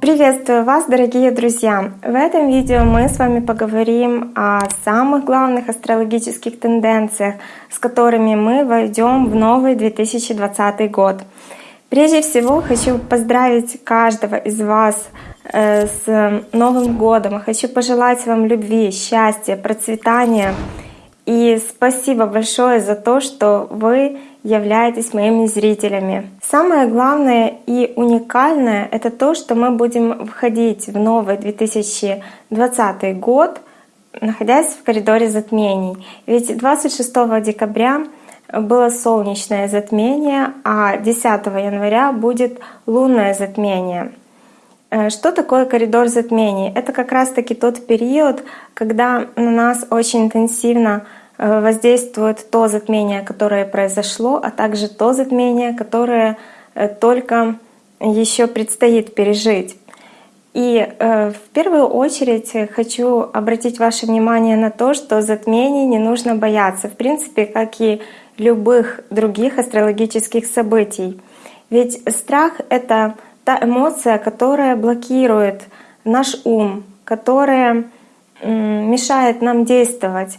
Приветствую вас, дорогие друзья! В этом видео мы с вами поговорим о самых главных астрологических тенденциях, с которыми мы войдем в новый 2020 год. Прежде всего хочу поздравить каждого из вас э, с Новым годом. Хочу пожелать вам любви, счастья, процветания. И спасибо большое за то, что вы являетесь моими зрителями. Самое главное и уникальное — это то, что мы будем входить в новый 2020 год, находясь в коридоре затмений. Ведь 26 декабря было солнечное затмение, а 10 января будет лунное затмение. Э, что такое коридор затмений? Это как раз-таки тот период, когда на нас очень интенсивно воздействует то затмение, которое произошло, а также то затмение, которое э, только еще предстоит пережить. И э, в первую очередь хочу обратить ваше внимание на то, что затмений не нужно бояться, в принципе, как и любых других астрологических событий. Ведь страх — это та эмоция, которая блокирует наш ум, которая мешает нам действовать.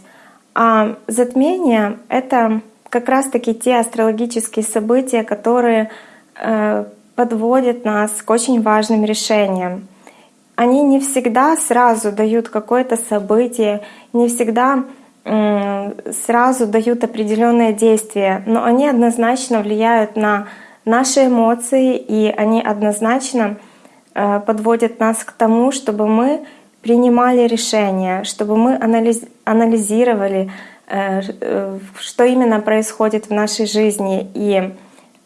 А затмение — это как раз-таки те астрологические события, которые э, подводят нас к очень важным решениям. Они не всегда сразу дают какое-то событие, не всегда сразу дают определенное действие, но они однозначно влияют на наши эмоции, и они однозначно э, подводят нас к тому, чтобы мы принимали решения, чтобы мы анализировали, э, э, что именно происходит в нашей жизни, и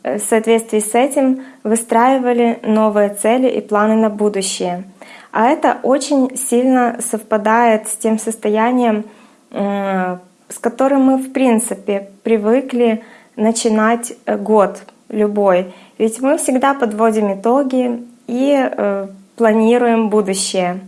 э, в соответствии с этим выстраивали новые цели и планы на будущее. А это очень сильно совпадает с тем состоянием, с которым мы в принципе привыкли начинать год любой. Ведь мы всегда подводим итоги и планируем будущее.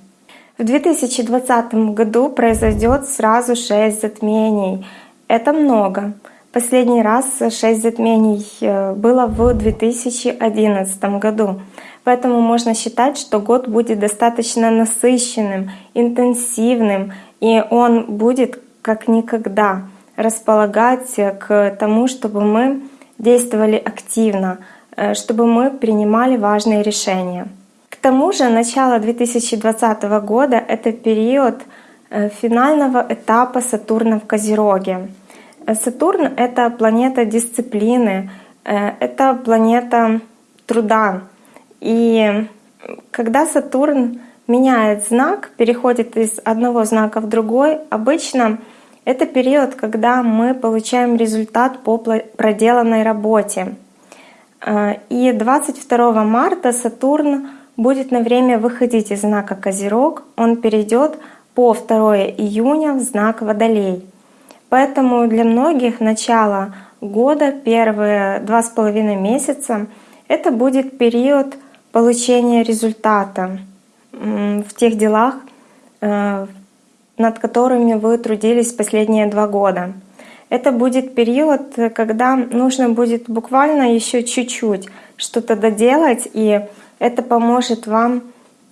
В 2020 году произойдет сразу шесть затмений. Это много. Последний раз шесть затмений э, было в 2011 году. Поэтому можно считать, что год будет достаточно насыщенным, интенсивным, и он будет как никогда располагать к тому, чтобы мы действовали активно, э, чтобы мы принимали важные решения. Тому же начало 2020 года — это период э, финального этапа Сатурна в Козероге. Э, Сатурн — это планета дисциплины, э, это планета труда. И когда Сатурн меняет знак, переходит из одного знака в другой, обычно это период, когда мы получаем результат по проделанной работе. И 22 марта Сатурн будет на время выходить из знака Козерог, он перейдет по 2 июня в знак Водолей. Поэтому для многих начало года, первые два с половиной месяца, это будет период получения результата в тех делах, э, над которыми вы трудились последние два года. Это будет период, когда нужно будет буквально еще чуть-чуть что-то доделать, и это поможет вам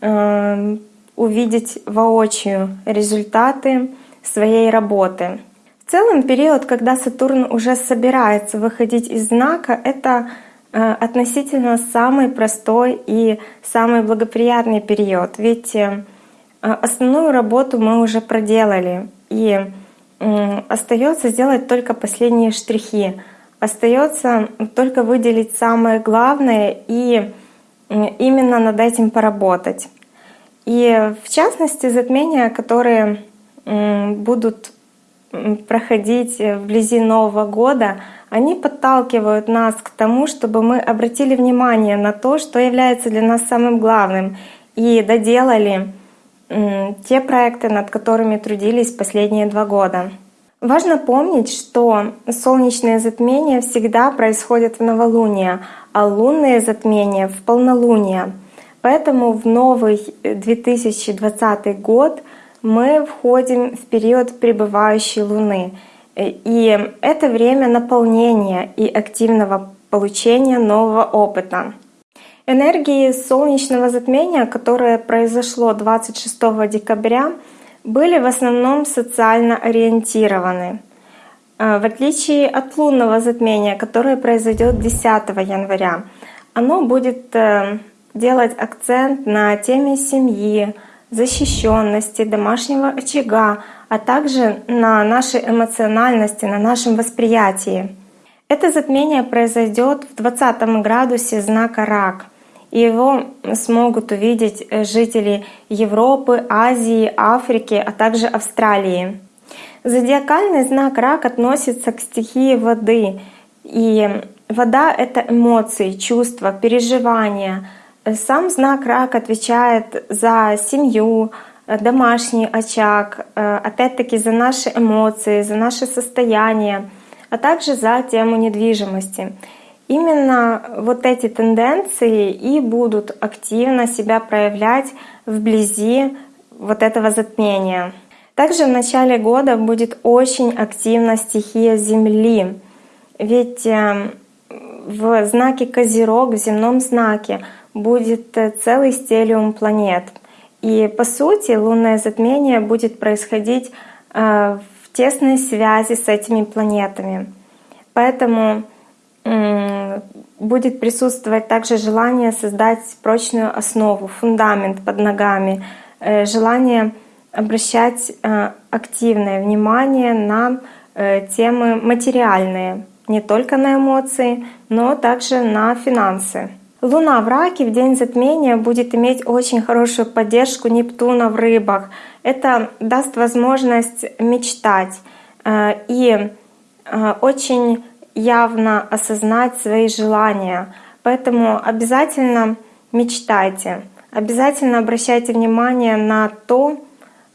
э, увидеть воочию результаты своей работы. В целом период, когда Сатурн уже собирается выходить из знака, это э, относительно самый простой и самый благоприятный период. Ведь э, основную работу мы уже проделали, и остается сделать только последние штрихи. Остается только выделить самое главное и именно над этим поработать. И в частности, затмения, которые будут проходить вблизи Нового года, они подталкивают нас к тому, чтобы мы обратили внимание на то, что является для нас самым главным, и доделали те проекты, над которыми трудились последние два года. Важно помнить, что солнечные затмения всегда происходят в новолуние, а лунные затмения в полнолуние. Поэтому в новый 2020 год мы входим в период пребывающей Луны. И это время наполнения и активного получения нового опыта. Энергии солнечного затмения, которое произошло 26 декабря, были в основном социально ориентированы. Э, в отличие от лунного затмения, которое произойдет 10 января, оно будет э, делать акцент на теме семьи, защищенности, домашнего очага, а также на нашей эмоциональности, на нашем восприятии. Это затмение произойдет в 20 градусе знака Рак, его смогут увидеть э, жители Европы, Азии, Африки, а также Австралии. Зодиакальный знак Рак относится к стихии воды, и вода — это эмоции, чувства, переживания. Сам знак Рак отвечает за семью, домашний очаг, э, опять-таки за наши эмоции, за наше состояние, а также за тему недвижимости. Именно вот эти тенденции и будут активно себя проявлять вблизи вот этого затмения. Также в начале года будет очень активна стихия Земли, ведь э, в знаке Козерог, в земном знаке, будет э, целый стелиум планет. И по сути лунное затмение будет происходить э, в тесной связи с этими планетами. Поэтому будет присутствовать также желание создать прочную основу, фундамент под ногами, э, желание обращать э, активное внимание на э, темы материальные, не только на эмоции, но также на финансы. Луна в раке в день затмения будет иметь очень хорошую поддержку Нептуна в рыбах. Это даст возможность мечтать и очень явно осознать свои желания. Поэтому обязательно мечтайте, обязательно обращайте внимание на то,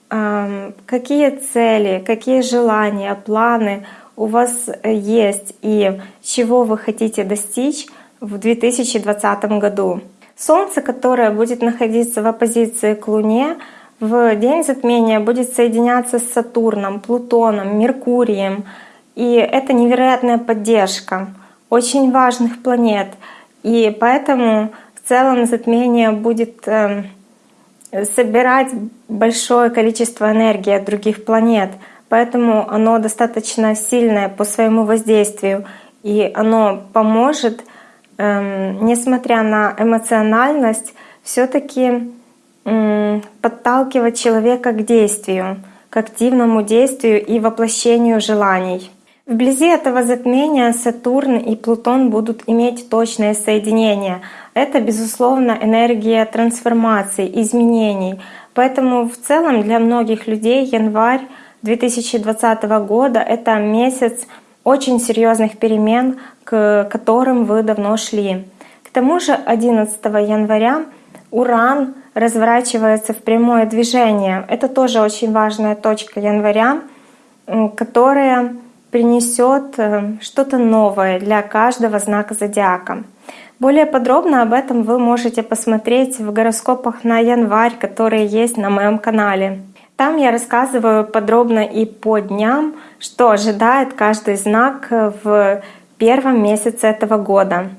эм, какие цели, какие желания, планы у вас есть и чего вы хотите достичь в 2020 году. Солнце, которое будет находиться в оппозиции к Луне, в день затмения будет соединяться с Сатурном, Плутоном, Меркурием, и это невероятная поддержка очень важных планет. И поэтому в целом затмение будет эм, собирать большое количество энергии от других планет. Поэтому оно достаточно сильное по своему воздействию. И оно поможет, эм, несмотря на эмоциональность, все-таки подталкивать человека к действию, к активному действию и воплощению желаний. Вблизи этого затмения Сатурн и Плутон будут иметь точное соединение. Это, безусловно, энергия трансформации, изменений. Поэтому в целом для многих людей январь 2020 года — это месяц очень серьезных перемен, к которым вы давно шли. К тому же 11 января Уран разворачивается в прямое движение. Это тоже очень важная точка января, которая принесет э, что-то новое для каждого знака зодиака. Более подробно об этом вы можете посмотреть в гороскопах на январь, которые есть на моем канале. Там я рассказываю подробно и по дням, что ожидает каждый знак в первом месяце этого года.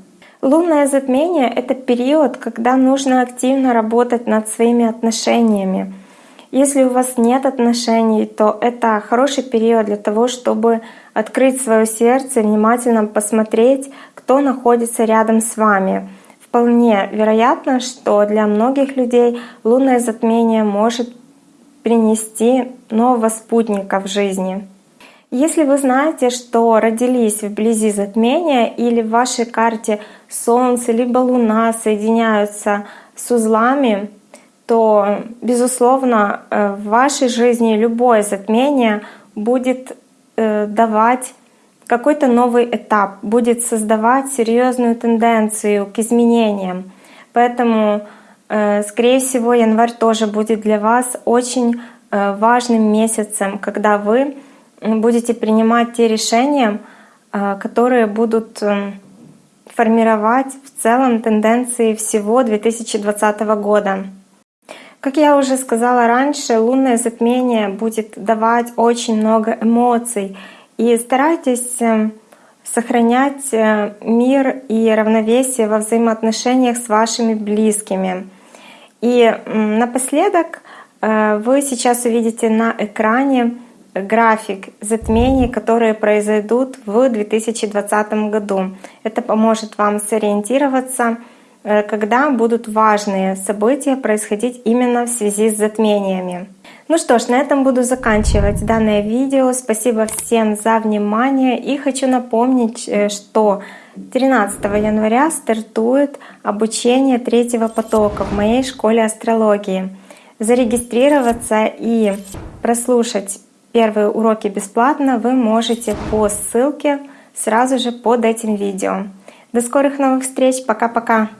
Лунное затмение — это период, когда нужно активно работать над своими отношениями, если у вас нет отношений, то это хороший период для того, чтобы открыть свое сердце, внимательно посмотреть, кто находится рядом с вами. Вполне вероятно, что для многих людей лунное затмение может принести нового спутника в жизни. Если вы знаете, что родились вблизи затмения или в вашей карте Солнце либо Луна соединяются с узлами, то, безусловно, э, в вашей жизни любое затмение будет давать какой-то новый этап, будет создавать серьезную тенденцию к изменениям. Поэтому, э, скорее всего, январь тоже будет для вас очень важным месяцем, когда вы будете принимать те решения, которые будут формировать в целом тенденции всего 2020 года. Как я уже сказала раньше, лунное затмение будет давать очень много эмоций. И старайтесь э, сохранять э, мир и равновесие во взаимоотношениях с вашими близкими. И напоследок э, вы сейчас увидите на экране график затмений, которые произойдут в 2020 году. Это поможет вам сориентироваться, когда будут важные события происходить именно в связи с затмениями. Ну что ж, на этом буду заканчивать данное видео. Спасибо всем за внимание и хочу напомнить, э, что 13 января стартует обучение третьего потока в моей школе астрологии. Зарегистрироваться и прослушать первые уроки бесплатно вы можете по ссылке сразу же под этим видео. До скорых новых встреч, пока-пока!